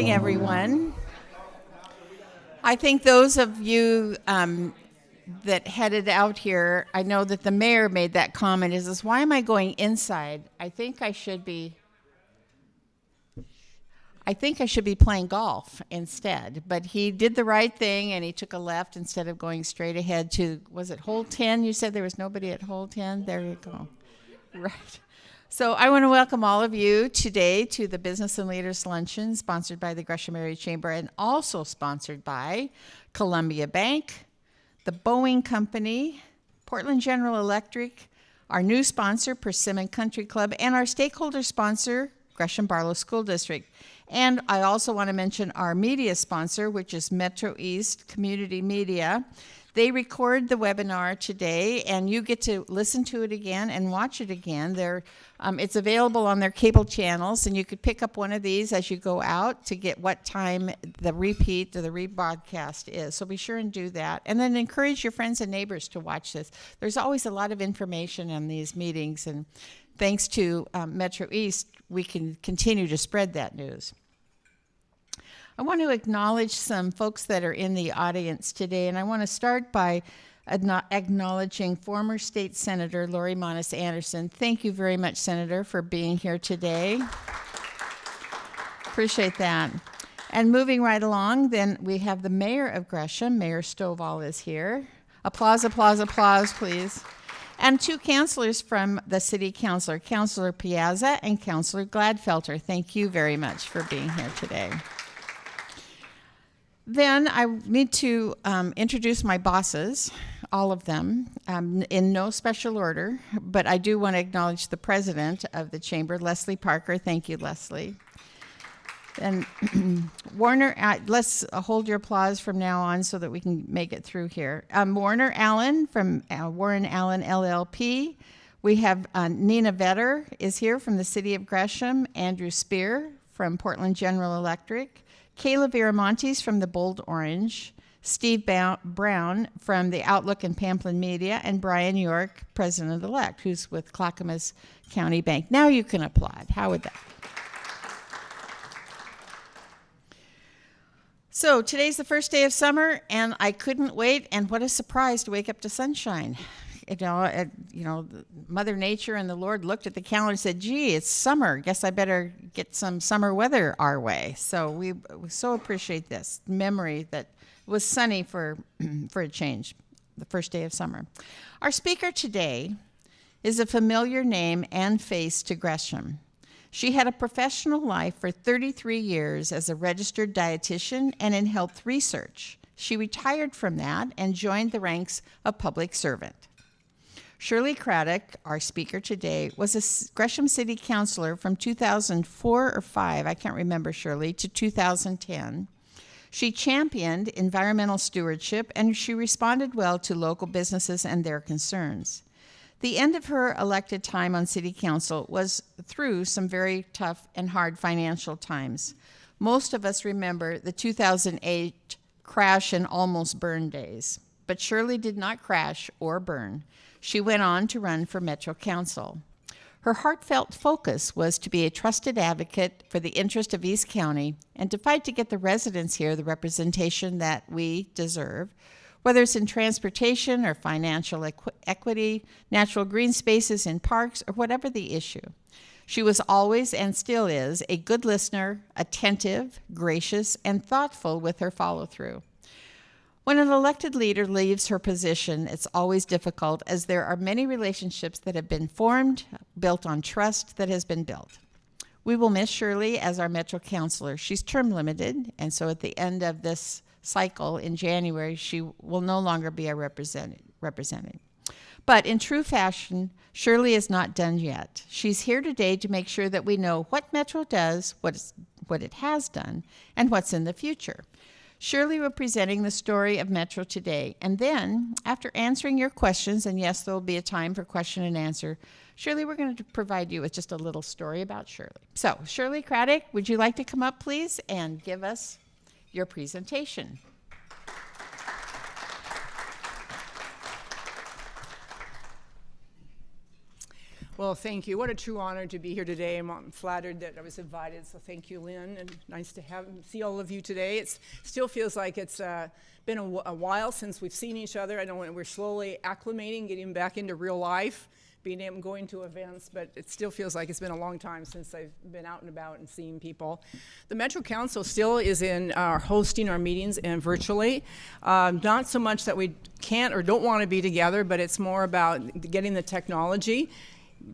everyone. I think those of you um, that headed out here, I know that the mayor made that comment is, is why am I going inside? I think I should be I think I should be playing golf instead. But he did the right thing and he took a left instead of going straight ahead to was it hole 10? You said there was nobody at hole 10? There you go. Right. So I want to welcome all of you today to the Business and Leaders Luncheon sponsored by the Gresham Area Chamber and also sponsored by Columbia Bank, the Boeing Company, Portland General Electric, our new sponsor, Persimmon Country Club, and our stakeholder sponsor, Gresham Barlow School District. And I also want to mention our media sponsor, which is Metro East Community Media. They record the webinar today, and you get to listen to it again and watch it again. They're, um, it's available on their cable channels, and you could pick up one of these as you go out to get what time the repeat or the rebroadcast is. So be sure and do that. And then encourage your friends and neighbors to watch this. There's always a lot of information in these meetings, and thanks to um, Metro East, we can continue to spread that news. I want to acknowledge some folks that are in the audience today, and I want to start by acknowledging former state senator Laurie Monnes Anderson. Thank you very much, Senator, for being here today. Appreciate that. And moving right along, then we have the mayor of Gresham, Mayor Stovall is here. Applause, applause, applause, please. And two counselors from the city councilor, Councilor Piazza and Councilor Gladfelter. Thank you very much for being here today. Then I need to um, introduce my bosses, all of them, um, in no special order, but I do want to acknowledge the president of the chamber, Leslie Parker. Thank you, Leslie. And Warner, uh, let's hold your applause from now on so that we can make it through here. Um, Warner Allen from uh, Warren Allen LLP. We have uh, Nina Vetter is here from the city of Gresham. Andrew Spear from Portland General Electric. Kayla Viramontes from the Bold Orange, Steve Brown from the Outlook and Pamplin Media, and Brian York, President-elect, who's with Clackamas County Bank. Now you can applaud. How would that? So today's the first day of summer, and I couldn't wait, and what a surprise to wake up to sunshine Uh, you know, you know, Mother Nature and the Lord looked at the calendar and said, "Gee, it's summer. Guess I better get some summer weather our way." So we, we so appreciate this memory that was sunny for for a change, the first day of summer. Our speaker today is a familiar name and face to Gresham. She had a professional life for 33 years as a registered dietitian and in health research. She retired from that and joined the ranks of public servant. Shirley Craddick, our speaker today, was a Gresham City Councilor from 2004 or 5, I can't remember Shirley, to 2010. She championed environmental stewardship and she responded well to local businesses and their concerns. The end of her elected time on City Council was through some very tough and hard financial times. Most of us remember the 2008 crash and almost burn days, but Shirley did not crash or burn. She went on to run for Metro Council. Her heartfelt focus was to be a trusted advocate for the interest of East County and to fight to get the residents here the representation that we deserve, whether it's in transportation or financial equ equity, natural green spaces in parks, or whatever the issue. She was always and still is a good listener, attentive, gracious, and thoughtful with her follow through. When an elected leader leaves her position, it's always difficult as there are many relationships that have been formed, built on trust that has been built. We will miss Shirley as our Metro Councilor. She's term limited, and so at the end of this cycle in January, she will no longer be a represented. represented. But in true fashion, Shirley is not done yet. She's here today to make sure that we know what Metro does, what, what it has done, and what's in the future. Shirley will be presenting the story of Metro today. And then, after answering your questions, and yes, there will be a time for question and answer, Shirley, we're going to provide you with just a little story about Shirley. So, Shirley Craddick, would you like to come up, please, and give us your presentation? Well, thank you. What a true honor to be here today. I'm flattered that I was invited, so thank you, Lynn, and nice to have see all of you today. It still feels like it's uh, been a, a, while since we've seen each other. I know we're slowly acclimating, getting back into real life, being able going to events, but it still feels like it's been a long time since I've been out and about and seeing people. The Metro Council still is in uh, hosting our meetings and virtually. Um, not so much that we can't or don't want to be together, but it's more about getting the technology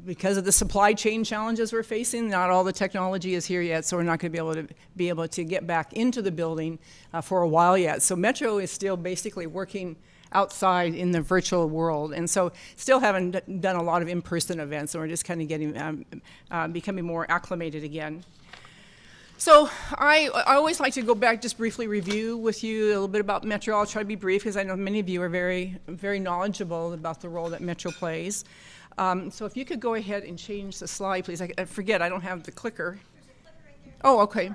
because of the supply chain challenges we're facing, not all the technology is here yet, so we're not going to be able to be able to get back into the building uh, for a while yet. So Metro is still basically working outside in the virtual world, and so still haven't done a lot of in-person events, and we're just kind of getting um, uh, becoming more acclimated again. So I, I always like to go back, just briefly review with you a little bit about Metro. I'll try to be brief because I know many of you are very, very knowledgeable about the role that Metro plays. Um, so if you could go ahead and change the slide, please. I, I forget, I don't have the clicker. oh, okay.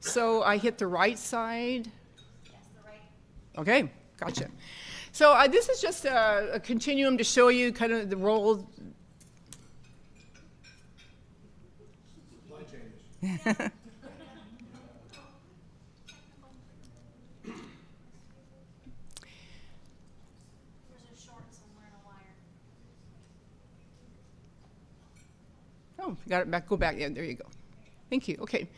So I hit the right side. Okay, gotcha. So uh, this is just a, a, continuum to show you kind of the role. Oh, got it back. Go back. Yeah, there you go. Thank you. Okay.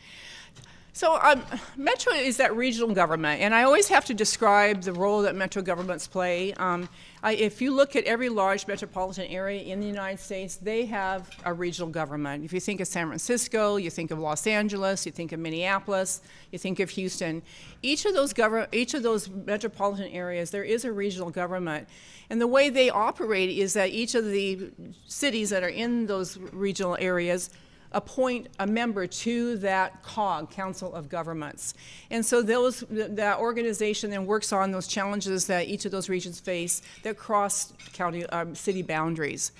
So um, Metro is that regional government, and I always have to describe the role that Metro governments play. Um, I, if you look at every large metropolitan area in the United States, they have a regional government. If you think of San Francisco, you think of Los Angeles, you think of Minneapolis, you think of Houston. Each of those each of those metropolitan areas, there is a regional government. And the way they operate is that each of the cities that are in those regional areas appoint a member to that COG, Council of Governments. And so those, that organization then works on those challenges that each of those regions face that cross county, um, city boundaries.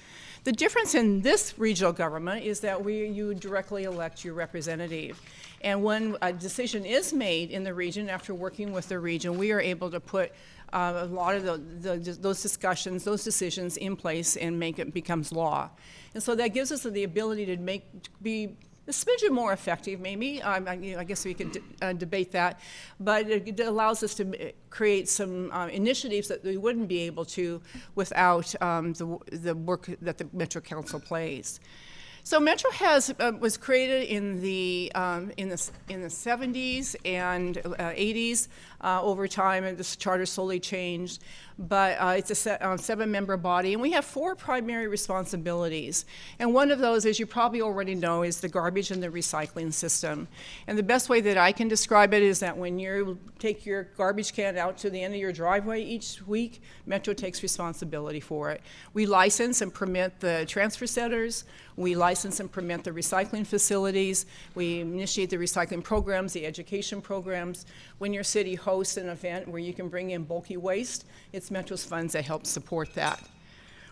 The difference in this regional government is that we, you directly elect your representative. And when a decision is made in the region after working with the region, we are able to put uh, a lot of the, the, those discussions, those decisions in place and make it becomes law. And so that gives us the ability to make, be a smidgen more effective, maybe. Um, I, you know, I, guess we could uh, debate that. But it, allows us to create some uh, initiatives that we wouldn't be able to without um, the, the work that the Metro Council plays. So Metro has uh, was created in the um, in the in the 70s and uh, 80s. Uh, over time, and this charter slowly changed, but uh, it's a se uh, seven-member body, and we have four primary responsibilities. And one of those, as you probably already know, is the garbage and the recycling system. And the best way that I can describe it is that when you take your garbage can out to the end of your driveway each week, Metro takes responsibility for it. We license and permit the transfer centers. We license and permit the recycling facilities. We initiate the recycling programs, the education programs. When your city hosts an event where you can bring in bulky waste, it's Metro's funds that help support that.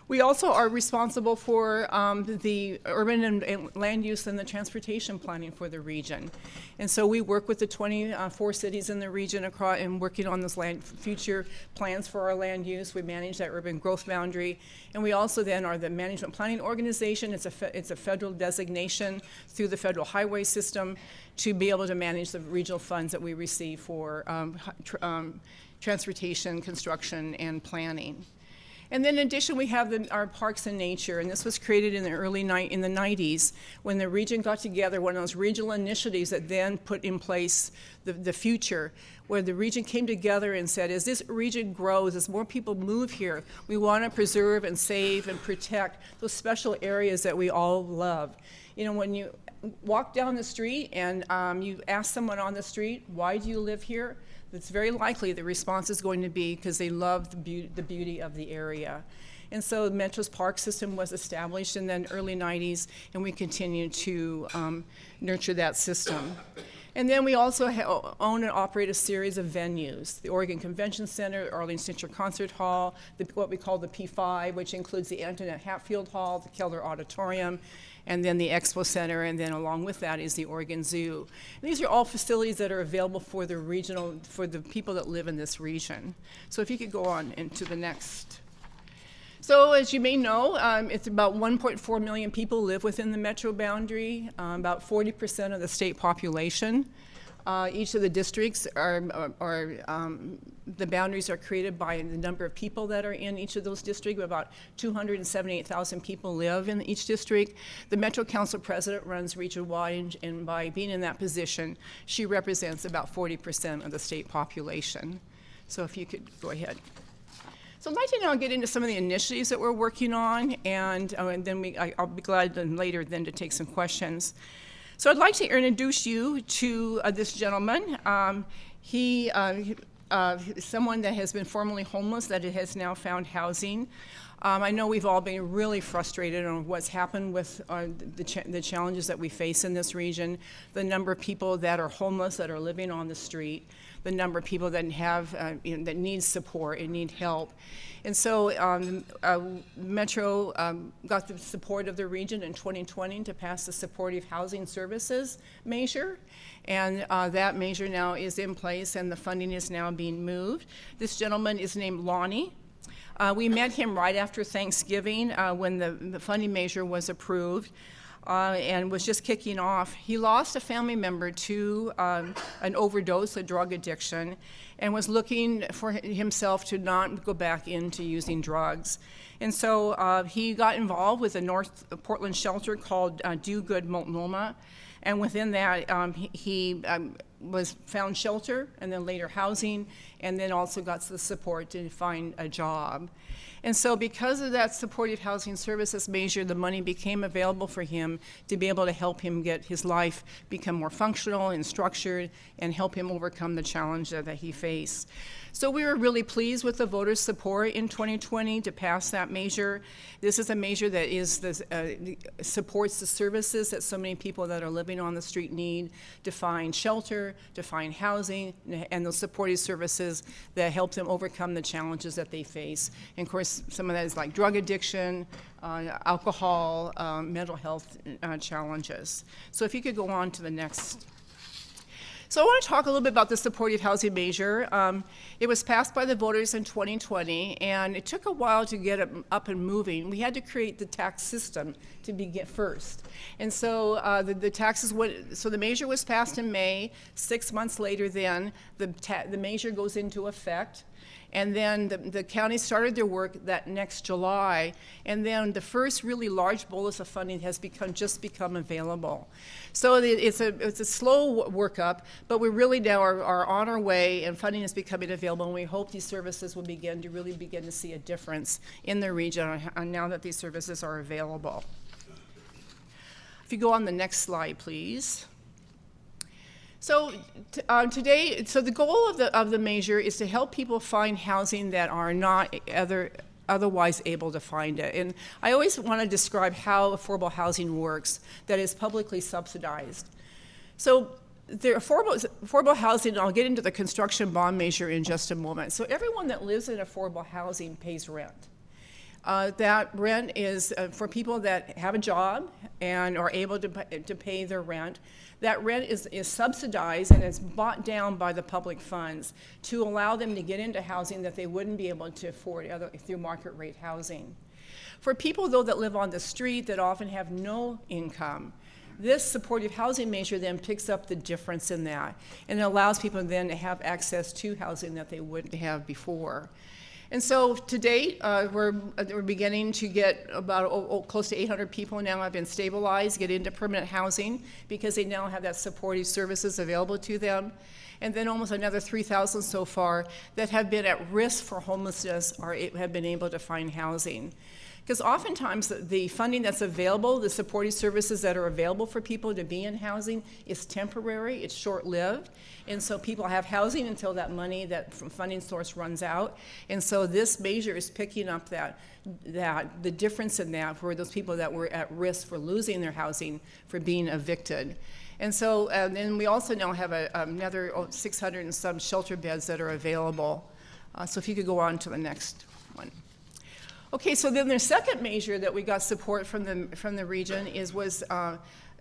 We also are responsible for um, the urban and, and, land use and the transportation planning for the region. And so we work with the 24 cities in the region across and working on those land future plans for our land use. We manage that urban growth boundary. And we also then are the management planning organization. It's a, it's a federal designation through the federal highway system to be able to manage the regional funds that we receive for um, tr um, transportation, construction, and planning. And then in addition, we have the, our Parks and Nature, and this was created in the early night in the 90s when the region got together, one of those regional initiatives that then put in place the, the future, where the region came together and said, as this region grows, as more people move here, we want to preserve and save and protect those special areas that we all love. You know, when you walk down the street and um, you ask someone on the street, why do you live here? It's very likely the response is going to be because they love the, be the beauty of the area. And so the Metro's park system was established in the early 90s, and we continue to um, nurture that system. And then we also own and operate a series of venues, the Oregon Convention Center, Arlene Schnitzer Concert Hall, the, what we call the P5, which includes the Antoinette Hatfield Hall, the Keller Auditorium, and then the Expo Center, and then along with that is the Oregon Zoo. And these are all facilities that are available for the regional, for the people that live in this region. So if you could go on into the next. So, as you may know, um, it's about 1.4 million people live within the metro boundary, um, about 40% of the state population. Uh, each of the districts are, are, are um, the boundaries are created by the number of people that are in each of those districts. About 278,000 people live in each district. The Metro Council president runs region-wide, and, and by being in that position, she represents about 40% of the state population. So, if you could go ahead. So I'd like to now get into some of the initiatives that we're working on, and, uh, and then we, I, will be glad then later then to take some questions. So I'd like to introduce you to uh, this gentleman. Um, he uh, uh, someone that has been formerly homeless that has now found housing. Um, I know we've all been really frustrated on what's happened with uh, the, ch the, challenges that we face in this region, the number of people that are homeless that are living on the street, the number of people that have uh, you know, that need support and need help. And so um, uh, Metro um, got the support of the region in 2020 to pass the Supportive Housing Services measure. And uh, that measure now is in place and the funding is now being moved. This gentleman is named Lonnie. Uh, we met him right after Thanksgiving uh, when the, the funding measure was approved uh, and was just kicking off. He lost a family member to um, an overdose, a drug addiction, and was looking for himself to not go back into using drugs. And so uh, he got involved with a North Portland shelter called uh, Do Good Multnomah. And within that, um, he, he um, was found shelter and then later housing, and then also got the support to find a job. And so because of that supportive housing services measure, the money became available for him to be able to help him get his life become more functional and structured and help him overcome the challenge that, that he faced. So we were really pleased with the voters' support in 2020 to pass that measure. This is a measure that is the, uh, supports the services that so many people that are living on the street need to find shelter, to find housing, and those supportive services that help them overcome the challenges that they face. And of course, some of that is like drug addiction, uh, alcohol, um, mental health uh, challenges. So if you could go on to the next so I want to talk a little bit about the supportive housing measure. Um, it was passed by the voters in 2020, and it took a while to get it up and moving. We had to create the tax system to begin first. And so uh, the, the, taxes went, so the measure was passed in May. Six months later then, the, the measure goes into effect. And then the, the county started their work that next July. And then the first really large bolus of funding has become just become available. So it's a, it's a slow workup, but we really now are, are on our way and funding is becoming available. And we hope these services will begin to really begin to see a difference in the region and now that these services are available. If you go on the next slide, please. So uh, today, so the goal of the, of the measure is to help people find housing that are not other, otherwise able to find it. And I always want to describe how affordable housing works that is publicly subsidized. So the affordable, affordable housing, I'll get into the construction bond measure in just a moment. So everyone that lives in affordable housing pays rent. Uh, that rent is uh, for people that have a job and are able to, to pay their rent that rent is, is subsidized and is bought down by the public funds to allow them to get into housing that they wouldn't be able to afford other, through market rate housing. For people, though, that live on the street that often have no income, this supportive housing measure then picks up the difference in that and it allows people then to have access to housing that they wouldn't have before. And so to date, uh, we're, uh, we're beginning to get about oh, oh, close to 800 people now have been stabilized, get into permanent housing because they now have that supportive services available to them. And then almost another 3,000 so far that have been at risk for homelessness or have been able to find housing. Because oftentimes the funding that's available, the supportive services that are available for people to be in housing is temporary, it's short-lived. And so people have housing until that money, that funding source runs out. And so this measure is picking up that, that the difference in that for those people that were at risk for losing their housing, for being evicted. And so, then we also now have a, another 600 and some shelter beds that are available. Uh, so if you could go on to the next one. Okay, so then the second measure that we got support from the, from the region is was uh,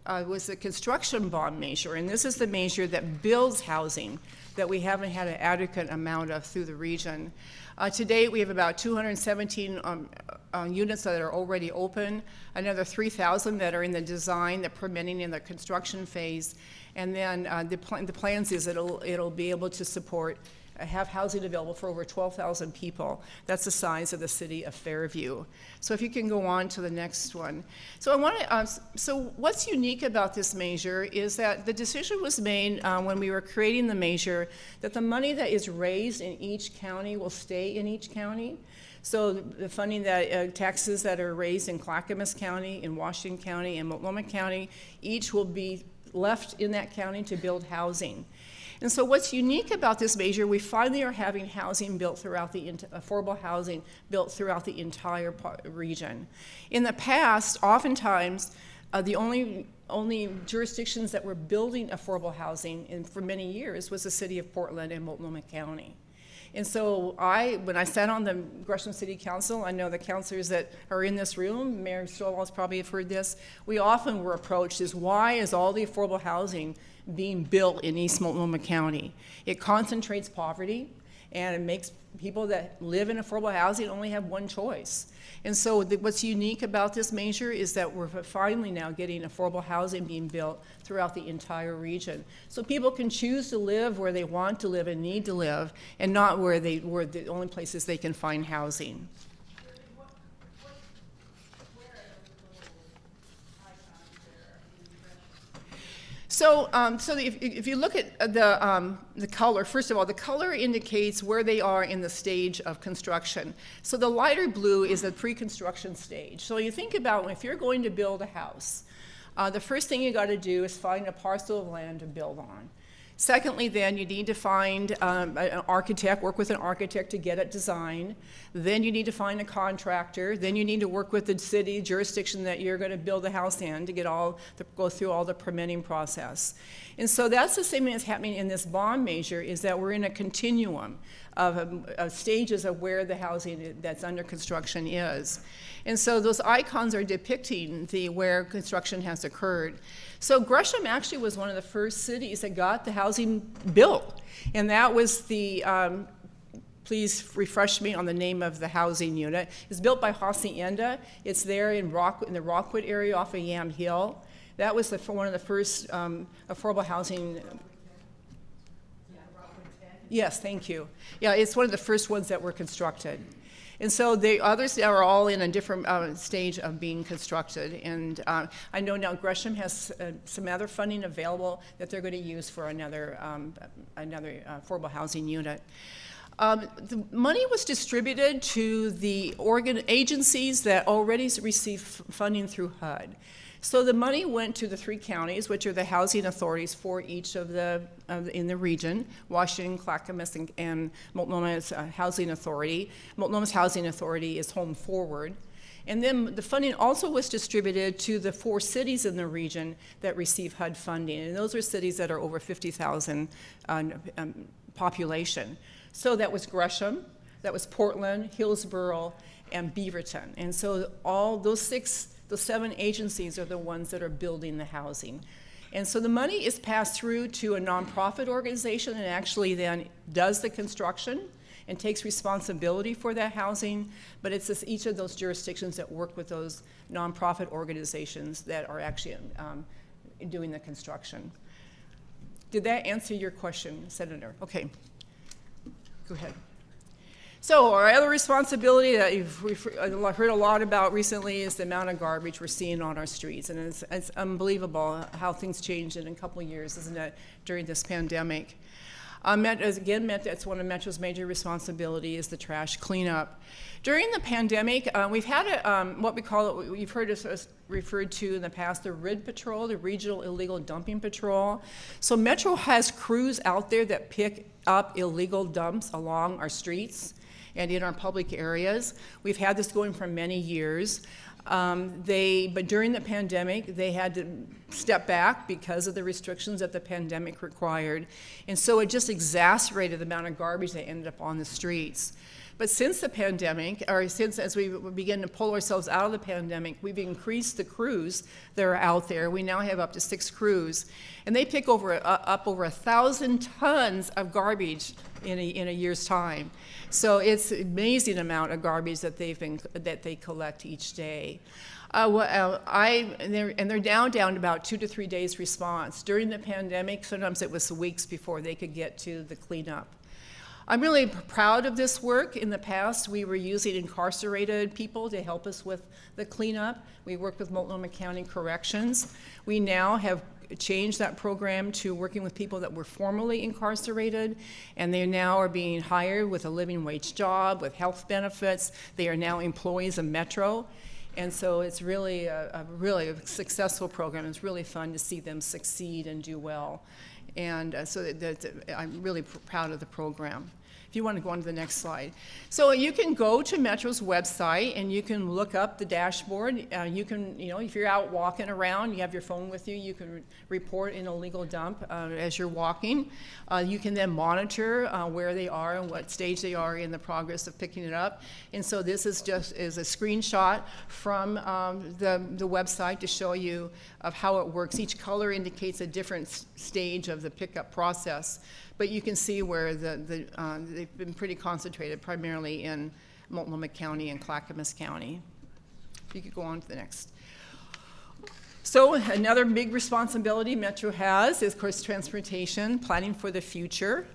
uh, was the construction bond measure, and this is the measure that builds housing that we haven't had an adequate amount of through the region. Uh, to date, we have about 217 um, uh, units that are already open, another 3,000 that are in the design, the permitting, and the construction phase, and then uh, the, pl- the plans is it'll it'll be able to support have housing available for over 12,000 people. That's the size of the city of Fairview. So if you can go on to the next one. So I want to, uh, so what's unique about this measure is that the decision was made uh, when we were creating the measure that the money that is raised in each county will stay in each county. So the funding that, uh, taxes that are raised in Clackamas County, in Washington County, and Multnomah County, each will be left in that county to build housing. And so what's unique about this measure, we finally are having housing built throughout the, affordable housing built throughout the entire region. In the past, oftentimes, uh, the only, only jurisdictions that were building affordable housing in, for many years was the city of Portland and Multnomah County. And so I, when I sat on the Gresham City Council, I know the councilors that are in this room, Mayor Stovall's probably have heard this, we often were approached is why is all the affordable housing being built in East Multnomah County? It concentrates poverty and it makes people that live in affordable housing only have one choice. And so the, what's unique about this measure is that we're finally now getting affordable housing being built throughout the entire region. So people can choose to live where they want to live and need to live and not where they were the only places they can find housing. So, um, so if, if, you look at the, um, the color, first of all, the color indicates where they are in the stage of construction. So the lighter blue is the pre-construction stage. So you think about if you're going to build a house, uh, the first thing you got to do is find a parcel of land to build on. Secondly, then, you need to find um, an architect, work with an architect to get it designed. Then you need to find a contractor. Then you need to work with the city jurisdiction that you're going to build the house in to get all, to go through all the permitting process. And so that's the same thing that's happening in this bond measure is that we're in a continuum of, um, of stages of where the housing that's under construction is. And so those icons are depicting the where construction has occurred. So Gresham actually was one of the first cities that got the housing built. And that was the, um, please refresh me on the name of the housing unit. It's built by Hacienda. It's there in, Rock, in the Rockwood area off of Yam Hill. That was the, one of the first um, affordable housing Yes, thank you. Yeah, it's one of the first ones that were constructed. And so the others are all in a different uh, stage of being constructed. And uh, I know now Gresham has uh, some other funding available that they're going to use for another, um, another uh, affordable housing unit. Um, the money was distributed to the organ agencies that already receive funding through HUD. So the money went to the three counties, which are the housing authorities for each of the, in the region, Washington, Clackamas, and, and Multnomah's uh, Housing Authority. Multnomah's Housing Authority is Home Forward. And then the funding also was distributed to the four cities in the region that receive HUD funding. And those are cities that are over 50,000 uh, um, population. So that was Gresham, that was Portland, Hillsboro, and Beaverton. And so all those six the seven agencies are the ones that are building the housing. And so the money is passed through to a nonprofit organization and actually then does the construction and takes responsibility for that housing, but it's this, each of those jurisdictions that work with those nonprofit organizations that are actually um, doing the construction. Did that answer your question, Senator? Okay. Go ahead. So our other responsibility that you've heard a lot about recently is the amount of garbage we're seeing on our streets. And it's, it's unbelievable how things changed in a couple of years, isn't it, during this pandemic. Um, again, that's one of Metro's major responsibilities, is the trash cleanup. During the pandemic, uh, we've had a, um, what we call it, you've heard us referred to in the past, the RID Patrol, the Regional Illegal Dumping Patrol. So Metro has crews out there that pick up illegal dumps along our streets and in our public areas. We've had this going for many years. Um, they, but during the pandemic, they had to step back because of the restrictions that the pandemic required. And so it just exacerbated the amount of garbage that ended up on the streets. But since the pandemic, or since as we begin to pull ourselves out of the pandemic, we've increased the crews that are out there. We now have up to six crews, and they pick over uh, up over a thousand tons of garbage in a, in a year's time. So it's an amazing amount of garbage that they've been that they collect each day. Uh, well, uh, I and they're, and they're down down about two to three days response. During the pandemic, sometimes it was weeks before they could get to the cleanup. I'm really proud of this work. In the past, we were using incarcerated people to help us with the cleanup. We worked with Multnomah County Corrections. We now have changed that program to working with people that were formerly incarcerated, and they now are being hired with a living wage job, with health benefits. They are now employees of Metro. And so it's really a, a really a successful program. It's really fun to see them succeed and do well. And uh, so that, that, I'm really pr proud of the program. You want to go on to the next slide. So you can go to Metro's website and you can look up the dashboard. Uh, you can, you know, if you're out walking around, you have your phone with you, you can re report an illegal dump uh, as you're walking. Uh, you can then monitor uh, where they are and what stage they are in the progress of picking it up. And so this is just is a screenshot from um, the, the website to show you of how it works. Each color indicates a different stage of the pickup process. But you can see where the, the, uh, they've been pretty concentrated primarily in Multnomah County and Clackamas County. If you could go on to the next. So another big responsibility Metro has is, of course, transportation, planning for the future,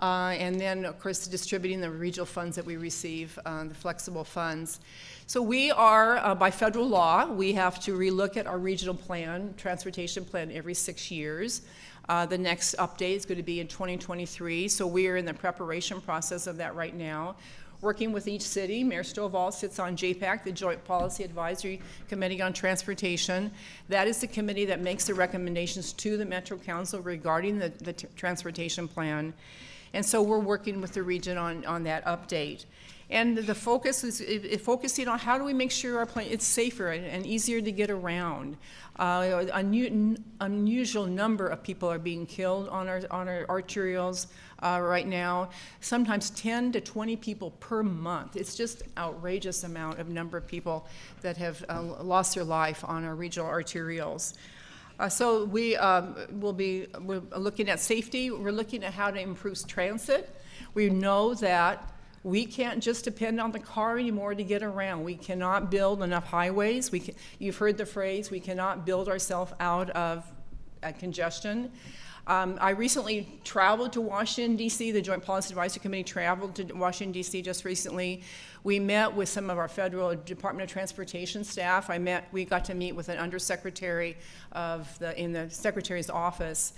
uh, and then, of course, distributing the regional funds that we receive, uh, the flexible funds. So we are, uh, by federal law, we have to relook at our regional plan, transportation plan, every six years. Uh, the next update is going to be in 2023, so we are in the preparation process of that right now. Working with each city, Mayor Stovall sits on JPAC, the Joint Policy Advisory Committee on Transportation. That is the committee that makes the recommendations to the Metro Council regarding the, the transportation plan. And so we're working with the region on, on that update. And the focus is focusing on how do we make sure our plan it's safer and, and easier to get around. Uh, an unusual number of people are being killed on our on our arterials uh, right now. Sometimes 10 to 20 people per month. It's just outrageous amount of number of people that have uh, lost their life on our regional arterials. Uh, so we um, will be looking at safety. We're looking at how to improve transit. We know that we can't just depend on the car anymore to get around. We cannot build enough highways. We can, you've heard the phrase, we cannot build ourselves out of uh, congestion. Um, I recently traveled to Washington, D.C. The Joint Policy Advisory Committee traveled to Washington, D.C. just recently. We met with some of our federal Department of Transportation staff. I met, we got to meet with an undersecretary of the, in the secretary's office.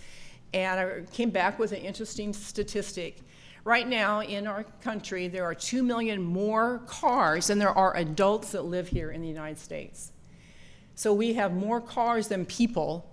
And I came back with an interesting statistic. Right now in our country, there are 2 million more cars than there are adults that live here in the United States. So we have more cars than people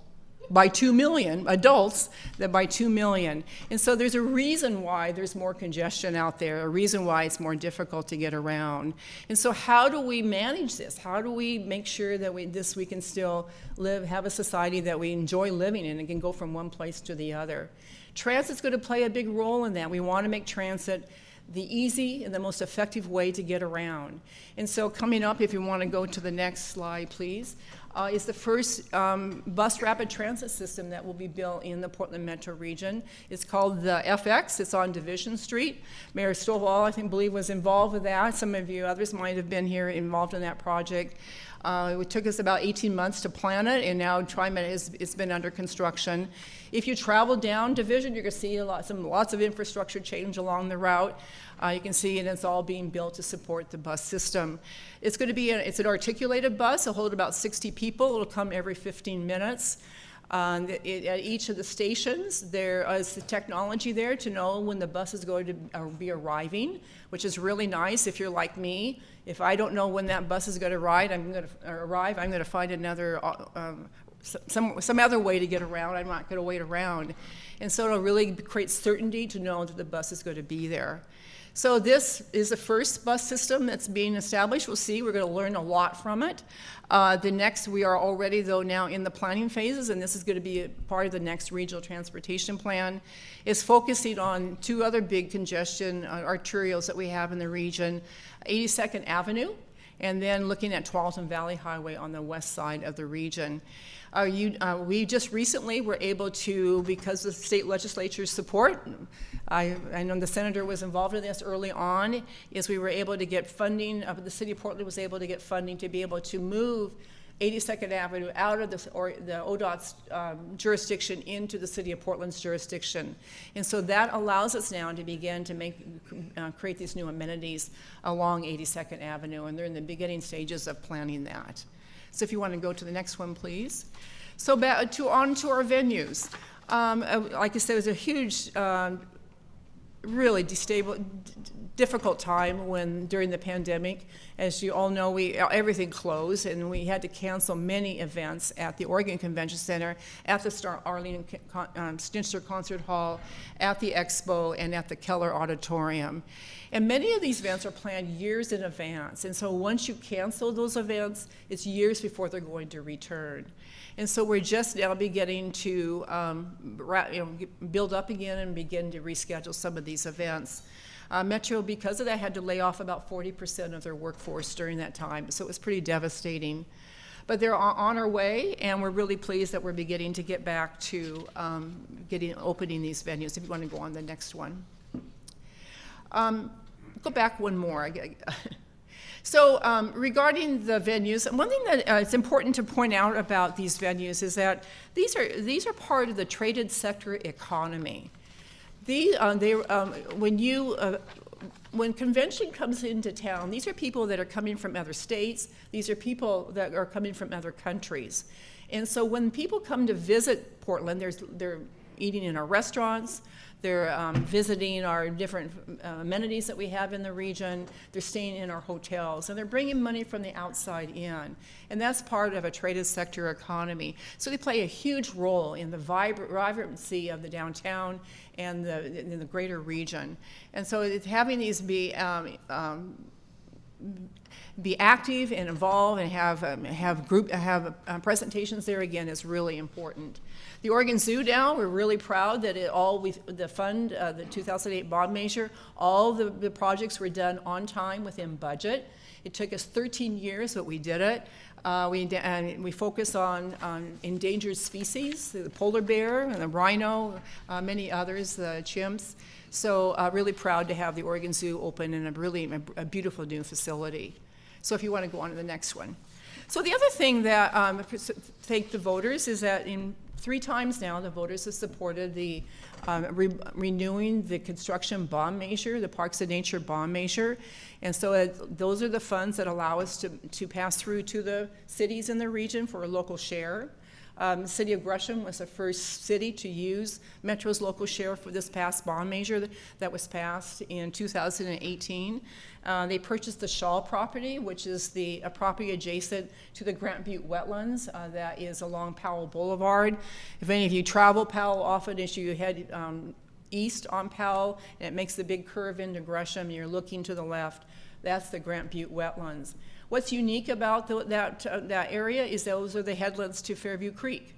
by 2 million adults than by 2 million. And so there's a reason why there's more congestion out there, a reason why it's more difficult to get around. And so how do we manage this? How do we make sure that we, this we can still live, have a society that we enjoy living in and can go from one place to the other? Transit's going to play a big role in that. We want to make transit the easy and the most effective way to get around. And so coming up, if you want to go to the next slide, please, uh, is the first um, bus rapid transit system that will be built in the Portland metro region. It's called the FX. It's on Division Street. Mayor Stovall, I think, believe was involved with that. Some of you others might have been here involved in that project. Uh, it took us about 18 months to plan it, and now TriMet has it's been under construction. If you travel down Division, you're going to see a lot, some lots of infrastructure change along the route. Uh, you can see, and it's all being built to support the bus system. It's going to be, it's an articulated bus. It'll hold about 60 people. It'll come every 15 minutes. Um, it, at each of the stations, there is the technology there to know when the bus is going to uh, be arriving, which is really nice if you're like me. If I don't know when that bus is going to ride, I'm going to arrive. I'm going to find another uh, um, some some other way to get around. I'm not going to wait around, and so it'll really create certainty to know that the bus is going to be there. So this is the first bus system that's being established. We'll see, we're gonna learn a lot from it. Uh, the next, we are already though now in the planning phases, and this is gonna be a part of the next regional transportation plan, is focusing on two other big congestion uh, arterials that we have in the region, 82nd Avenue, and then looking at Tualatin Valley Highway on the west side of the region. Uh, you, uh, we just recently were able to, because of the state legislature's support, I, I know the senator was involved in this early on, is we were able to get funding, uh, the city of Portland was able to get funding to be able to move 82nd Avenue out of the, or the ODOT's um, jurisdiction into the city of Portland's jurisdiction. And so that allows us now to begin to make, uh, create these new amenities along 82nd Avenue, and they're in the beginning stages of planning that. So if you want to go to the next one, please. So back to on to our venues. Um, uh, like I said, it was a huge, um, really destable, difficult time when during the pandemic. As you all know, we everything closed, and we had to cancel many events at the Oregon Convention Center, at the Star Arlene um, Concert Hall, at the Expo, and at the Keller Auditorium. And many of these events are planned years in advance, and so once you cancel those events, it's years before they're going to return. And so we're just now beginning to um, you know, build up again and begin to reschedule some of these events. Uh, Metro, because of that, had to lay off about 40% of their workforce during that time, so it was pretty devastating. But they're on our way, and we're really pleased that we're beginning to get back to um, getting opening these venues. If you want to go on the next one. Um, go back one more. So um, regarding the venues, one thing that uh, it's important to point out about these venues is that these are these are part of the traded sector economy. The, uh, they, um, when you uh, when convention comes into town, these are people that are coming from other states. These are people that are coming from other countries. And so when people come to visit Portland, there's, they're eating in our restaurants, they're um, visiting our different uh, amenities that we have in the region. They're staying in our hotels. And they're bringing money from the outside in. And that's part of a traded sector economy. So they play a huge role in the vibrancy of the downtown and the, in the greater region. And so having these be um, um, be active and involved and have um, have group have uh, presentations there again is really important. The Oregon Zoo now, we're really proud that it all, we, the fund, uh, the 2008 bond measure, all the, the projects were done on time within budget. It took us 13 years, but we did it. Uh, we, and we focus on, on endangered species, the polar bear and the rhino, uh, many others, the chimps. So uh, really proud to have the Oregon Zoo open in a really a, a beautiful new facility. So if you want to go on to the next one. So the other thing that um, thank the voters is that in three times now, the voters have supported the um, re renewing the construction bond measure, the Parks and Nature bond measure. And so those are the funds that allow us to, to pass through to the cities in the region for a local share. Um, city of Gresham was the first city to use Metro's local share for this past bond measure that was passed in 2018. Uh, they purchased the Shaw property, which is the a property adjacent to the Grant Butte wetlands uh, that is along Powell Boulevard. If any of you travel Powell often as you head um, east on Powell, and it makes the big curve into Gresham, you're looking to the left, that's the Grant Butte wetlands. What's unique about the, that, uh, that area is those are the headlands to Fairview Creek.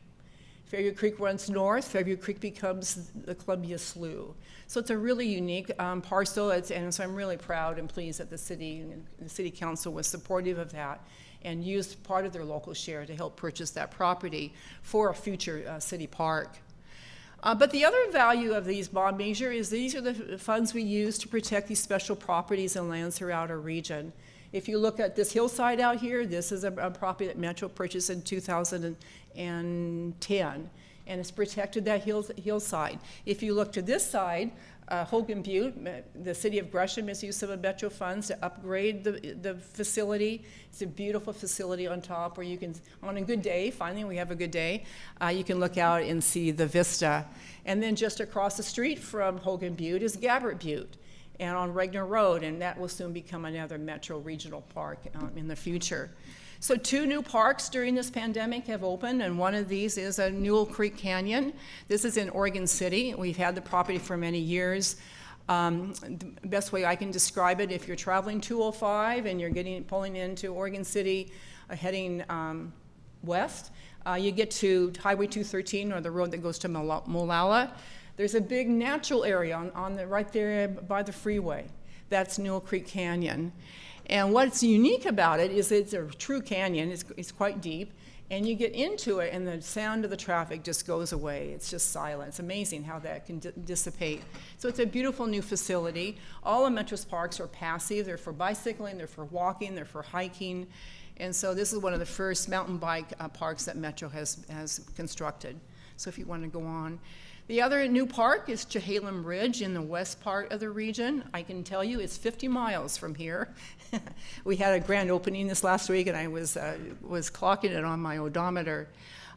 Fairview Creek runs north, Fairview Creek becomes the Columbia Slough. So it's a really unique um, parcel, it's, and so I'm really proud and pleased that the city, the city council was supportive of that and used part of their local share to help purchase that property for a future uh, city park. Uh, but the other value of these bond measure is these are the funds we use to protect these special properties and lands throughout our region. If you look at this hillside out here, this is a, a property that Metro purchased in 2010, and it's protected that hill, hillside. If you look to this side, uh, Hogan Butte, the city of Gresham has used some of Metro funds to upgrade the, the facility. It's a beautiful facility on top where you can, on a good day, finally we have a good day, uh, you can look out and see the vista. And then just across the street from Hogan Butte is Gabbert Butte and on Regner Road, and that will soon become another metro regional park um, in the future. So two new parks during this pandemic have opened, and one of these is a Newell Creek Canyon. This is in Oregon City. We've had the property for many years. Um, the best way I can describe it, if you're traveling 205 and you're getting pulling into Oregon City, uh, heading um, west, uh, you get to Highway 213 or the road that goes to Mola- Molalla. There's a big natural area on, on the right there by the freeway. That's Newell Creek Canyon. And what's unique about it is it's a true canyon. It's, it's quite deep. And you get into it, and the sound of the traffic just goes away. It's just silent. It's amazing how that can di- dissipate. So it's a beautiful new facility. All of Metro's parks are passive. They're for bicycling, they're for walking, they're for hiking. And so this is one of the first mountain bike uh, parks that Metro has, has constructed. So if you want to go on. The other new park is Chehalem Ridge in the west part of the region. I can tell you it's 50 miles from here. we had a grand opening this last week, and I was, uh, was clocking it on my odometer.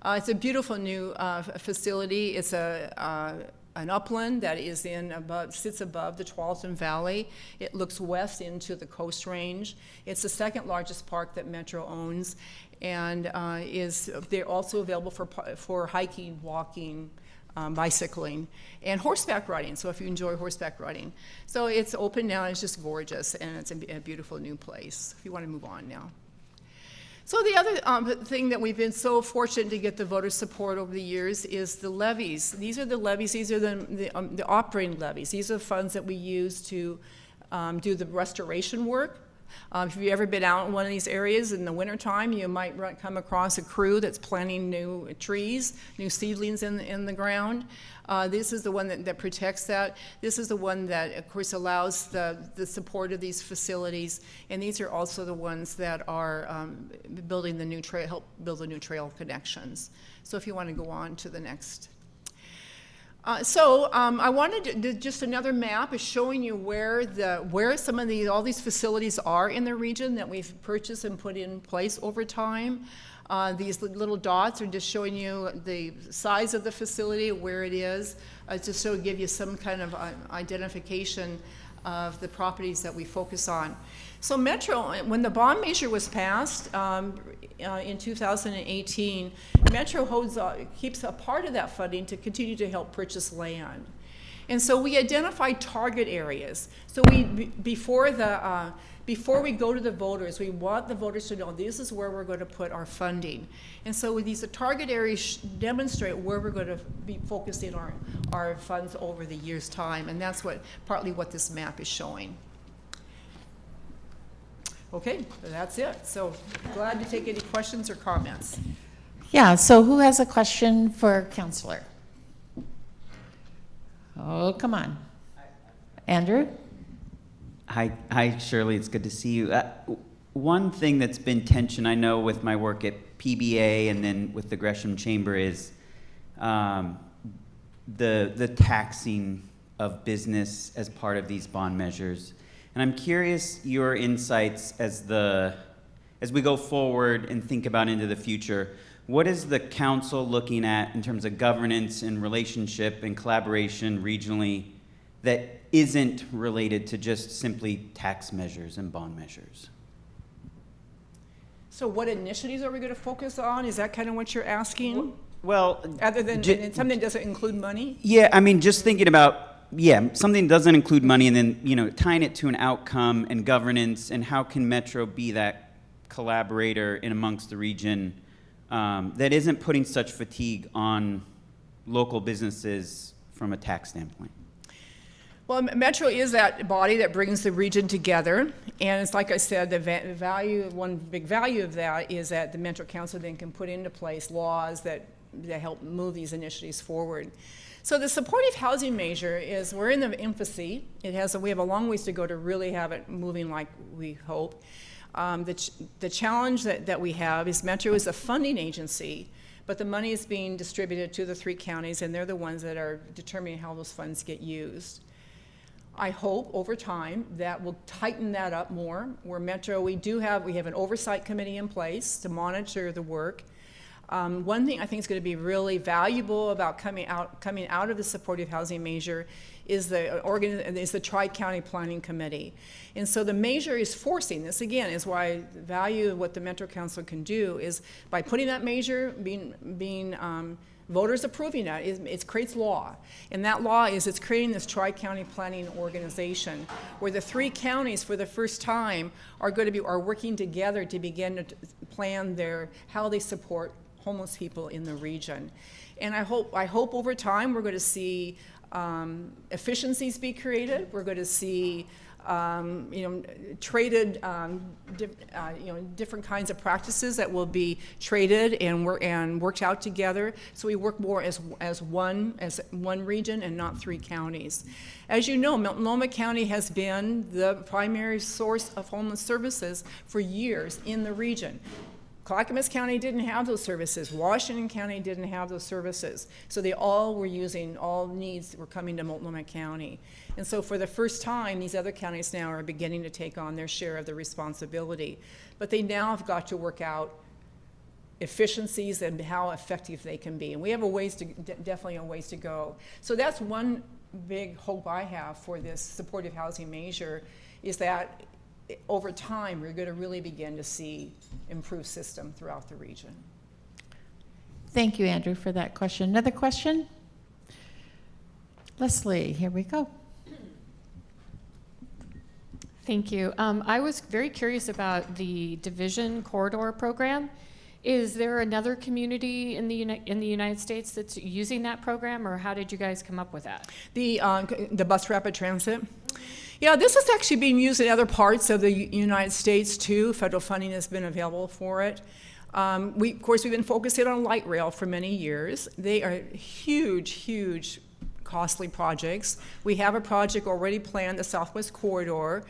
Uh, it's a beautiful new uh, facility. It's a, uh, an upland that is in above, sits above the Tualatin Valley. It looks west into the Coast Range. It's the second largest park that Metro owns, and uh, is they're also available for for hiking, walking, um, bicycling, and horseback riding. So if you enjoy horseback riding, so it's open now. It's just gorgeous, and it's a, a beautiful new place. If you want to move on now. So the other um, thing that we've been so fortunate to get the voter support over the years is the levies. These are the levies. These are the the, um, the operating levies. These are the funds that we use to um, do the restoration work. Um, if you've ever been out in one of these areas in the wintertime, you might run, come across a crew that's planting new trees, new seedlings in, in the ground. Uh, this is the one that, that protects that. This is the one that, of course, allows the, the support of these facilities. And these are also the ones that are um, building the new trail, help build the new trail connections. So if you want to go on to the next. Uh, so um, I wanted to, just another map is showing you where the where some of these all these facilities are in the region that we've purchased and put in place over time. Uh, these little dots are just showing you the size of the facility, where it is, uh, just so to give you some kind of uh, identification of the properties that we focus on. So Metro, when the bond measure was passed um, uh, in 2018, Metro holds, uh, keeps a part of that funding to continue to help purchase land. And so we identify target areas. So we, before the, uh, before we go to the voters, we want the voters to know this is where we're going to put our funding. And so these target areas demonstrate where we're going to be focusing our, our funds over the year's time. And that's what, partly what this map is showing. Okay, that's it. So glad to take any questions or comments. Yeah, so who has a question for Councilor? Oh, come on. Andrew? Hi, hi, Shirley. It's good to see you. Uh, one thing that's been tension, I know, with my work at PBA and then with the Gresham Chamber is um, the the taxing of business as part of these bond measures. And I'm curious your insights as the as we go forward and think about into the future. What is the council looking at in terms of governance and relationship and collaboration regionally that isn't related to just simply tax measures and bond measures? So what initiatives are we going to focus on? Is that kind of what you're asking? Well, Other than, something that doesn't include money? Yeah, I mean, just thinking about yeah, something doesn't include money, and then you know, tying it to an outcome and governance, and how can Metro be that collaborator in amongst the region um, that isn't putting such fatigue on local businesses from a tax standpoint? Well, Metro is that body that brings the region together, and it's like I said, the va- value, one big value of that is that the Metro Council then can put into place laws that, that help move these initiatives forward. So the supportive housing measure is, we're in the infancy. It has, a, we have a long ways to go to really have it moving like we hope. Um, the, ch- the challenge that, that we have is Metro is a funding agency, but the money is being distributed to the three counties, and they're the ones that are determining how those funds get used. I hope over time that will tighten that up more. Where Metro, we do have, we have an oversight committee in place to monitor the work. Um, one thing I think is going to be really valuable about coming out, coming out of the supportive housing measure is the organ, is the Tri-County Planning Committee. And so the measure is forcing, this again is why the value of what the Metro Council can do is by putting that measure, being, being um, voters approving that, it, it creates law. And that law is it's creating this tri-county planning organization where the three counties for the first time are going to be, are working together to begin to plan their, how they support homeless people in the region. And I hope, I hope over time we're going to see um, efficiencies be created. We're going to see um, you know, traded, um, uh, you know, different kinds of practices that will be traded and, wor- and worked out together. So we work more as, as one, as one region and not three counties. As you know, Multnomah County has been the primary source of homeless services for years in the region. Clackamas County didn't have those services. Washington County didn't have those services. So they all were using, all needs were coming to Multnomah County. And so for the first time, these other counties now are beginning to take on their share of the responsibility. But they now have got to work out efficiencies and how effective they can be. And we have a ways to, definitely a ways to go. So that's one big hope I have for this supportive housing measure is that over time, we're going to really begin to see improved system throughout the region. Thank you, Andrew, for that question. Another question? Leslie, here we go. Thank you. Um, I was very curious about the Division Corridor Program. Is there another community in the Uni- in the United States that's using that program, or how did you guys come up with that? The, uh, the bus rapid transit. Yeah, this is actually being used in other parts of the United States too. Federal funding has been available for it. Um, we, of course, we've been focusing on light rail for many years. They are huge, huge, costly projects. We have a project already planned, the Southwest Corridor.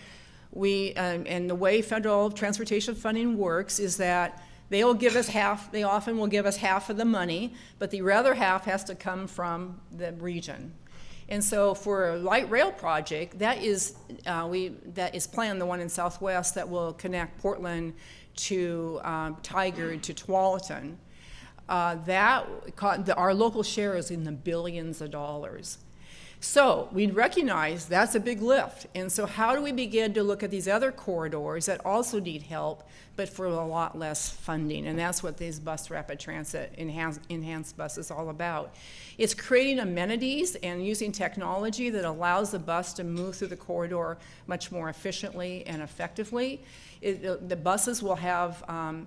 We, um, and the way federal transportation funding works is that they will give us half, they often will give us half of the money, but the other half has to come from the region. And so for a light rail project, that is, uh, we, that is planned, the one in Southwest that will connect Portland to um, Tigard to Tualatin. Uh, that, our local share is in the billions of dollars. So we recognize that's a big lift. And so how do we begin to look at these other corridors that also need help, but for a lot less funding? And that's what these bus rapid transit enhanced, enhanced bus is all about. It's creating amenities and using technology that allows the bus to move through the corridor much more efficiently and effectively. It, uh, the buses will have um,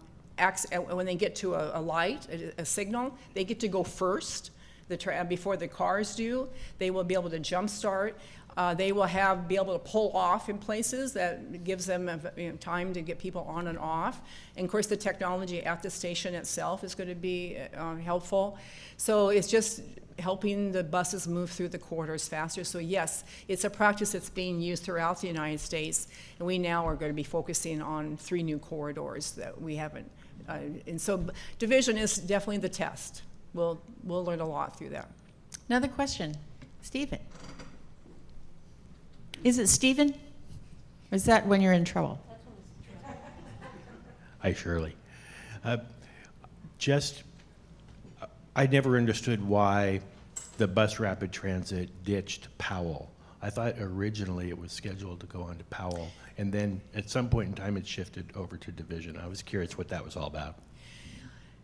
when they get to a, a light, a, a signal, they get to go first the before the cars do. They will be able to jump start. Uh, they will have be able to pull off in places that gives them uh, you know, time to get people on and off. And of course, the technology at the station itself is going to be uh, helpful. So it's just helping the buses move through the corridors faster. So yes, it's a practice that's being used throughout the United States, and we now are going to be focusing on three new corridors that we haven't. Uh, and so division is definitely the test. We'll, we'll learn a lot through that. Another question. Stephen. Is it Stephen? Or is that when you're in trouble? Hi, Shirley. Uh, Just, I never understood why the bus rapid transit ditched Powell. I thought originally it was scheduled to go on to Powell, and then at some point in time, it shifted over to Division. I was curious what that was all about.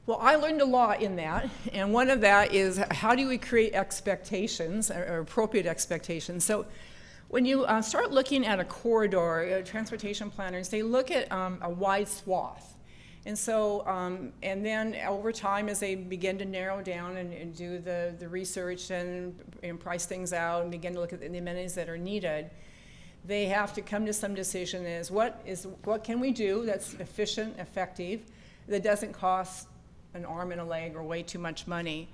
Well, I learned a lot in that, and one of that is how do we create expectations or appropriate expectations? So, when you uh, start looking at a corridor, uh, transportation planners they look at um, a wide swath, and so um, and then over time as they begin to narrow down and, and do the the research and, and price things out and begin to look at the amenities that are needed, they have to come to some decision is what is what can we do that's efficient, effective, that doesn't cost an arm and a leg or way too much money.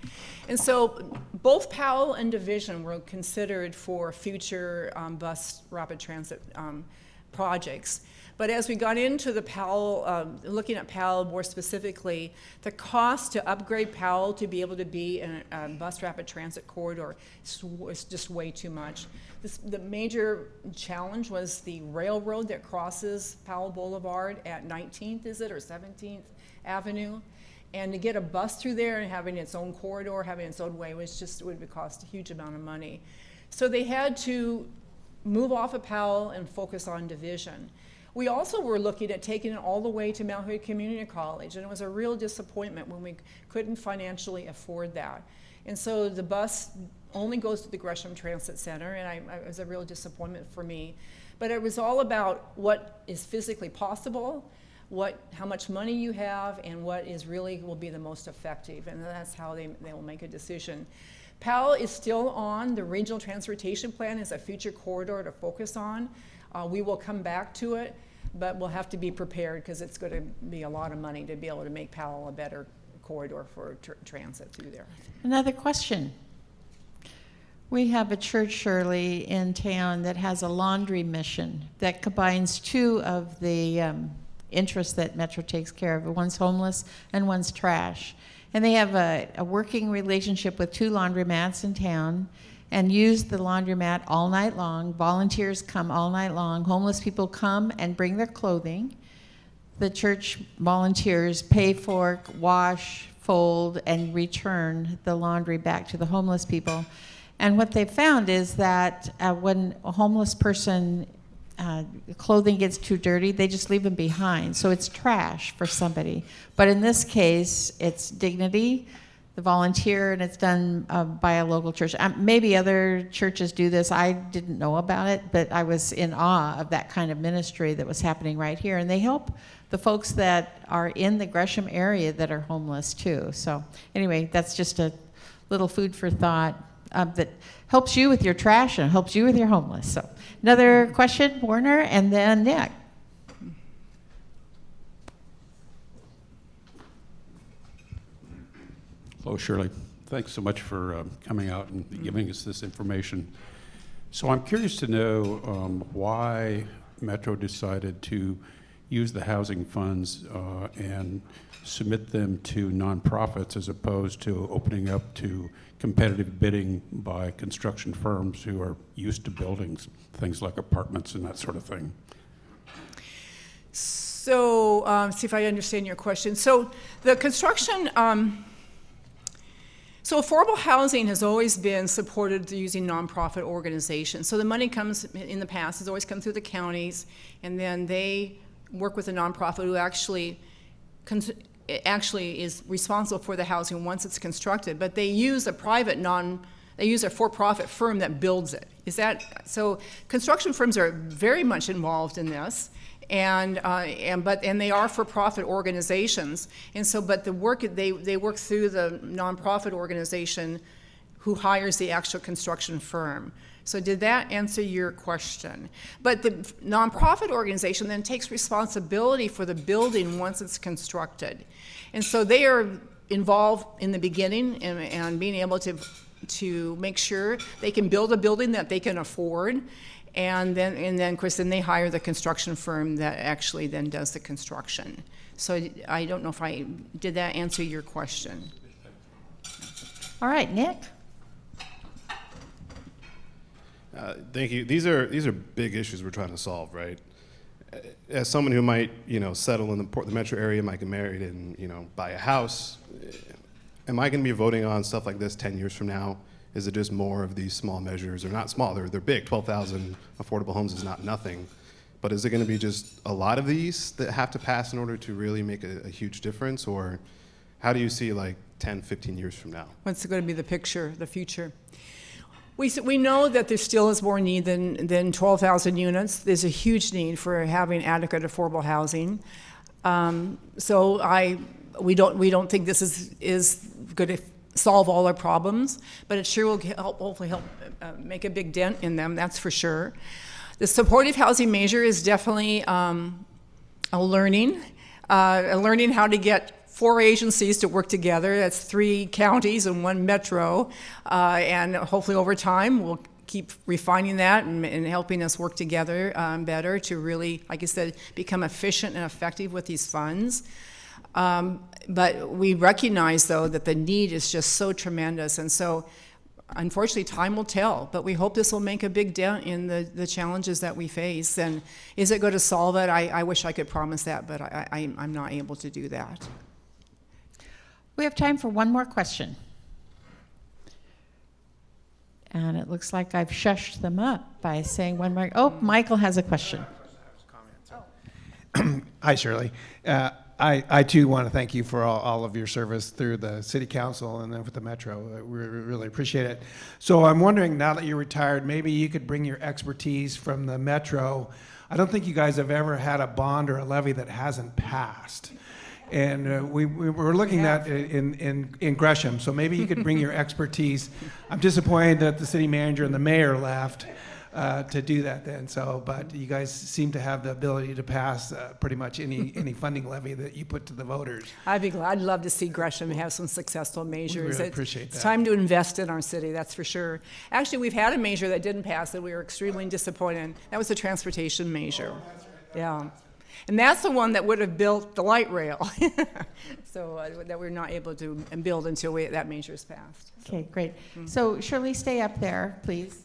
And so both Powell and Division were considered for future um, bus rapid transit um, projects. But as we got into the Powell, um, looking at Powell more specifically, the cost to upgrade Powell to be able to be in a, a bus rapid transit corridor was just way too much. This, the major challenge was the railroad that crosses Powell Boulevard at 19th, is it, or 17th Avenue? And to get a bus through there and having its own corridor, having its own way, was just, would cost a huge amount of money. So they had to move off of Powell and focus on division. We also were looking at taking it all the way to Mount Hood Community College, and it was a real disappointment when we couldn't financially afford that. And so the bus only goes to the Gresham Transit Center, and I- it was a real disappointment for me. But it was all about what is physically possible, what, how much money you have, and what is really will be the most effective, and that's how they, they will make a decision. Powell is still on, the regional transportation plan is a future corridor to focus on. Uh, we will come back to it, but we'll have to be prepared because it's going to be a lot of money to be able to make Powell a better corridor for tr- transit through there. Another question. We have a church, Shirley, in town that has a laundry mission that combines two of the um, interests that Metro takes care of. One's homeless and one's trash. And they have a, a working relationship with two laundromats in town and use the laundromat all night long. Volunteers come all night long. Homeless people come and bring their clothing the church volunteers pay for, wash, fold, and return the laundry back to the homeless people. And what they found is that uh, when a homeless person uh, clothing gets too dirty, they just leave them behind. So it's trash for somebody. But in this case, it's dignity, the volunteer, and it's done uh, by a local church. Um, maybe other churches do this. I didn't know about it, but I was in awe of that kind of ministry that was happening right here. And they help the folks that are in the Gresham area that are homeless too. So anyway, that's just a little food for thought um, that helps you with your trash and helps you with your homeless. So another question, Warner, and then Nick. Hello, Shirley. Thanks so much for um, coming out and giving us this information. So I'm curious to know um, why Metro decided to use the housing funds uh, and submit them to nonprofits as opposed to opening up to competitive bidding by construction firms who are used to buildings, things like apartments and that sort of thing. So, um, see if I understand your question. So, the construction, um, so affordable housing has always been supported using nonprofit organizations. So the money comes in the past has always come through the counties, and then they work with a nonprofit who actually actually is responsible for the housing once it's constructed. But they use a private non they use a for-profit firm that builds it. Is that so? Construction firms are very much involved in this and uh, and but and they are for-profit organizations, and so but the work they they work through the nonprofit organization, who hires the actual construction firm. So did that answer your question? But the nonprofit organization then takes responsibility for the building once it's constructed, and so they are involved in the beginning and, and being able to to make sure they can build a building that they can afford and then and then of course then they hire the construction firm that actually then does the construction so i don't know if i did that answer your question All right, Nick. Uh, Thank you. These are, these are big issues we're trying to solve, right? Uh, As someone who might, you know, settle in the, Port- the metro area, might get married and, you know, buy a house, uh, am I going to be voting on stuff like this 10 years from now? Is it just more of these small measures? They're not small, they're, they're big. 12,000 affordable homes is not nothing. But is it going to be just a lot of these that have to pass in order to really make a, a huge difference? Or how do you see like 10, 15 years from now? what's it going to be the picture the future we, we know that there still is more need than, than 12,000 units. There's a huge need for having adequate affordable housing. Um, so I, we don't, we don't think this is, is going to solve all our problems, but it sure will help, hopefully help uh, make a big dent in them, that's for sure. The supportive housing measure is definitely um, a learning, uh, a learning how to get four agencies to work together. That's three counties and one metro, uh, and hopefully over time we'll keep refining that and, and helping us work together um, better to really, like I said, become efficient and effective with these funds. Um, but we recognize, though, that the need is just so tremendous, and so unfortunately, time will tell. But we hope this will make a big dent in the, the challenges that we face. And is it going to solve it? I, I wish I could promise that, but I, I, I'm not able to do that. We have time for one more question. And it looks like I've shushed them up by saying one more. Oh, Michael has a question. Hi, Shirley. Uh, I, I too want to thank you for all, all of your service through the city council and then with the metro. We really appreciate it. So I'm wondering, now that you're retired, maybe you could bring your expertise from the metro. I don't think you guys have ever had a bond or a levy that hasn't passed. And uh, we, we were looking at in, in, in Gresham, so maybe you could bring your expertise. I'm disappointed that the city manager and the mayor left uh, to do that then, so, but you guys seem to have the ability to pass uh, pretty much any, any funding levy that you put to the voters. I'd be glad, I'd love to see Gresham have some successful measures. really It's- appreciate It's that. time to invest in our city, that's for sure. Actually, we've had a measure that didn't pass that we were extremely disappointed. in. That was the transportation measure. Yeah. And that's the one that would have built the light rail. So, uh, that we're not able to build until we, that measure is passed. Okay, great. So Shirley, stay up there, please.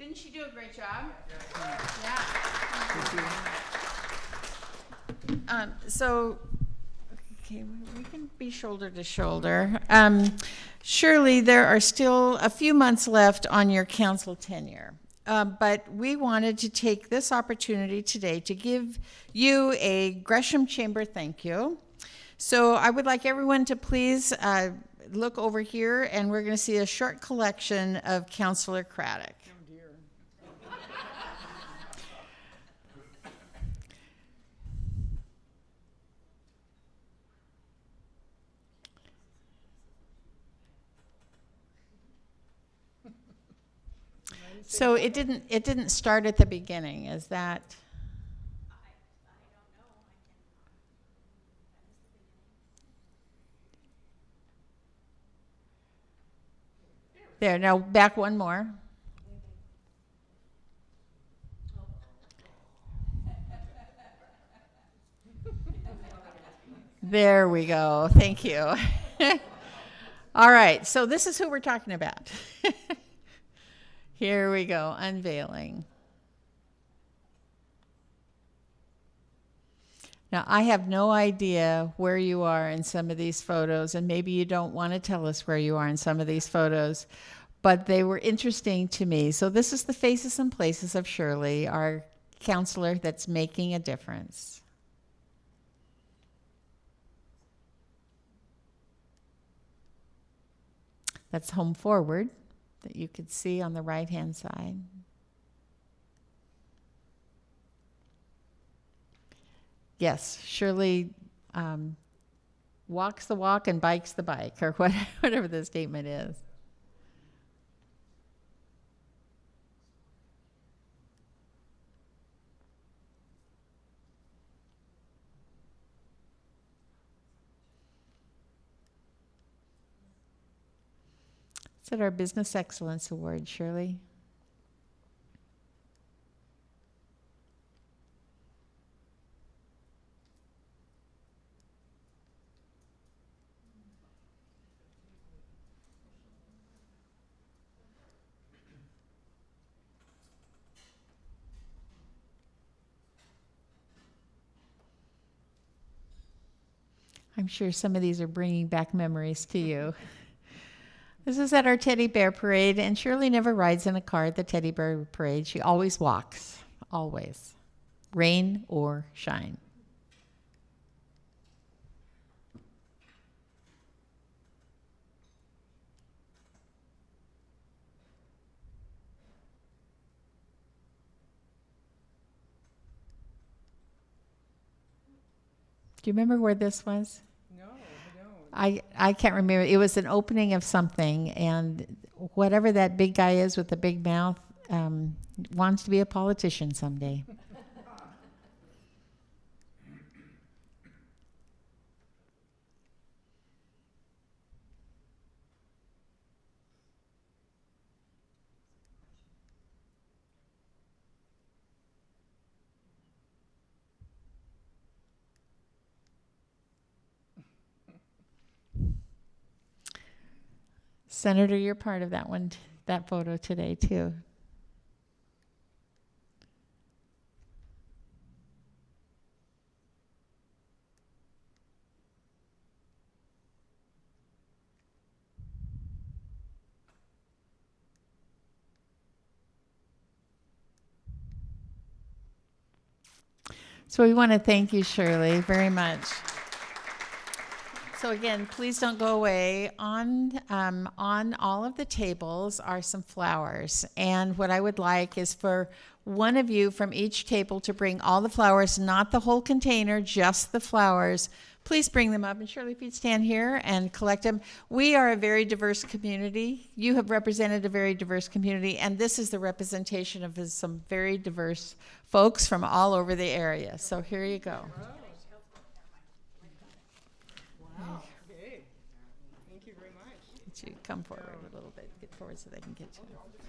Didn't she do a great job? Yeah. Um, so, okay, we- we can be shoulder to shoulder. Um, surely there are still a few months left on your council tenure. Uh, but we wanted to take this opportunity today to give you a Gresham Chamber thank you. So I would like everyone to please uh, look over here, and we're going to see a short collection of Councillor Craddick. So it didn't, it didn't start at the beginning, is that? There, now back one more. There we go. Thank you. All right, so this is who we're talking about. Here we go, unveiling. Now, I have no idea where you are in some of these photos, and maybe you don't want to tell us where you are in some of these photos, but they were interesting to me. So, this is the faces and places of Shirley, our councilor that's making a difference. That's home forward that you could see on the right hand side. Yes, Shirley um, walks the walk and bikes the bike, or what, whatever the statement is. It's at our Business Excellence Award, Shirley. I'm sure some of these are bringing back memories to you. This is at our teddy bear parade, and Shirley never rides in a car at the teddy bear parade. She always walks, always, rain or shine. Do you remember where this was? I, I can't remember. It was an opening of something, and whatever that big guy is with the big mouth um, wants to be a politician someday. Senator, you're part of that one, that photo today, too. So we want to thank you, Shirley, very much. So again, please don't go away. On um, on all of the tables are some flowers, and what I would like is for one of you from each table to bring all the flowers, not the whole container, just the flowers. Please bring them up, and Shirley, if you'd stand here and collect them. We are a very diverse community. You have represented a very diverse community, and this is the representation of some very diverse folks from all over the area. So here you go. Okay. Thank you very you come forward a little bit, get forward so they can get you.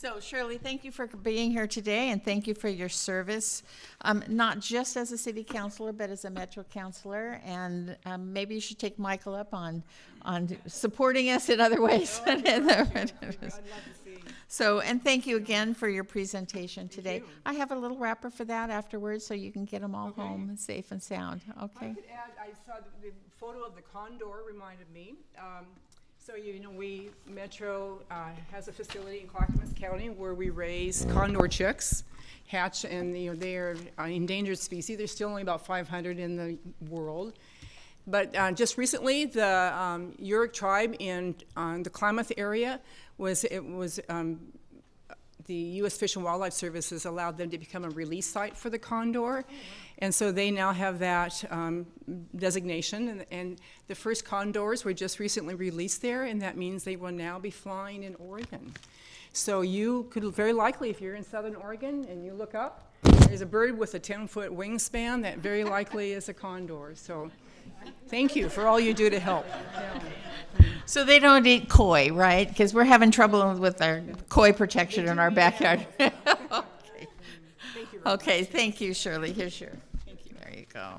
So Shirley, thank you for being here today and thank you for your service, um, not just as a city councilor, but as a metro councilor. And um, maybe you should take Michael up on, on supporting us in other ways. So, and thank you again for your presentation today. I have a little wrapper for that afterwards, so you can get them all Okay. home safe and sound, I okay? could add, I saw the, the photo of the condor reminded me. Um, so you know, we, Metro, uh, has a facility in Clackamas County where we raise condor chicks, hatch, and, you know, they are an endangered species. There's still only about five hundred in the world. But uh, just recently, the um, tribe in uh, the Klamath area was, it was um, the U.S. Fish and Wildlife Services allowed them to become a release site for the condor. And so they now have that um, designation. And, and the first condors were just recently released there, and that means they will now be flying in Oregon. So you could very likely, if you're in southern Oregon and you look up, there's a bird with a 10-foot wingspan that very likely is a condor. So thank you for all you do to help. So they don't eat koi, right? Because we're having trouble with our koi protection in our backyard. Okay. Okay, thank you, Shirley. Here's your, Thank you. there you go.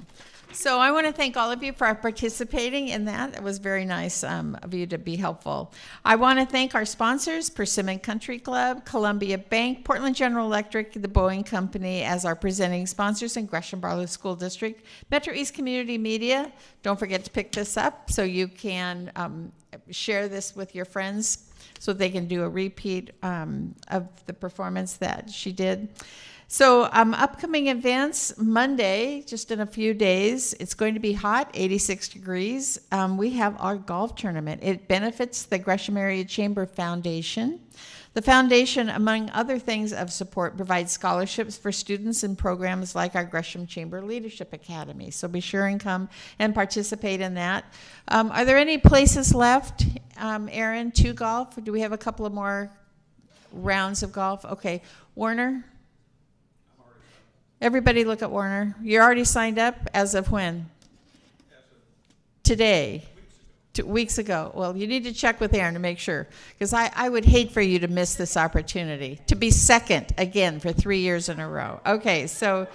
So I want to thank all of you for participating in that. It was very nice um, of you to be helpful. I want to thank our sponsors, Persimmon Country Club, Columbia Bank, Portland General Electric, the Boeing Company as our presenting sponsors, and Gresham Barlow School District. Metro East Community Media, don't forget to pick this up so you can um, share this with your friends so they can do a repeat um, of the performance that she did. So, um, upcoming events Monday, just in a few days, it's going to be hot, 86 degrees. Um, we have our golf tournament. It benefits the Gresham Area Chamber Foundation. The foundation, among other things of support, provides scholarships for students in programs like our Gresham Chamber Leadership Academy. So be sure and come and participate in that. Um, are there any places left, um, Aaron, to golf? Do we have a couple of more rounds of golf? Okay. Warner? Everybody look at Warner. You're already signed up as of when? Today. Two weeks ago. Well, you need to check with Aaron to make sure. Because I, I would hate for you to miss this opportunity to be second again for three years in a row. Okay, so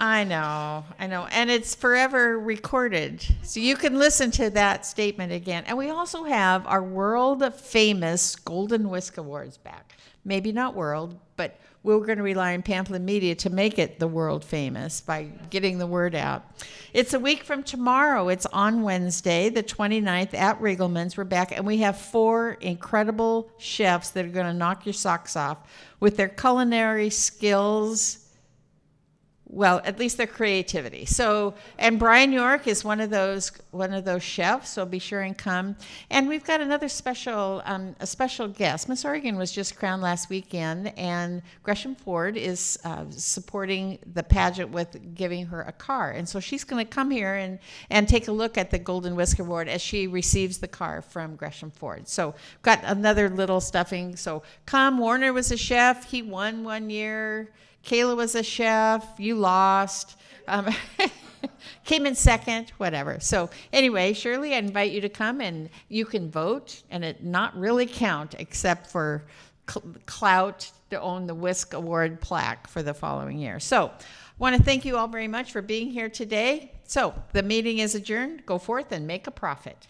I know, I know. And it's forever recorded. So you can listen to that statement again. And we also have our world famous Golden Whisk Awards back. Maybe not world, but we're going to rely on Pamplin Media to make it the world famous by getting the word out. It's a week from tomorrow. It's on Wednesday, the 29th at Riegelman's. We're back, and we have four incredible chefs that are going to knock your socks off with their culinary skills well, at least their creativity. So, and Brian York is one of those one of those chefs. So be sure and come. And we've got another special um, a special guest. Miss Oregon was just crowned last weekend, and Gresham Ford is uh, supporting the pageant with giving her a car. And so she's going to come here and and take a look at the Golden Whisker Award as she receives the car from Gresham Ford. So got another little stuffing. So come. Warner was a chef. He won one year. Kayla was a chef, you lost, um, came in second, whatever. So anyway, Shirley, I invite you to come and you can vote and it not really count except for clout to own the Whisk Award plaque for the following year. So I want to thank you all very much for being here today. So the meeting is adjourned. Go forth and make a profit.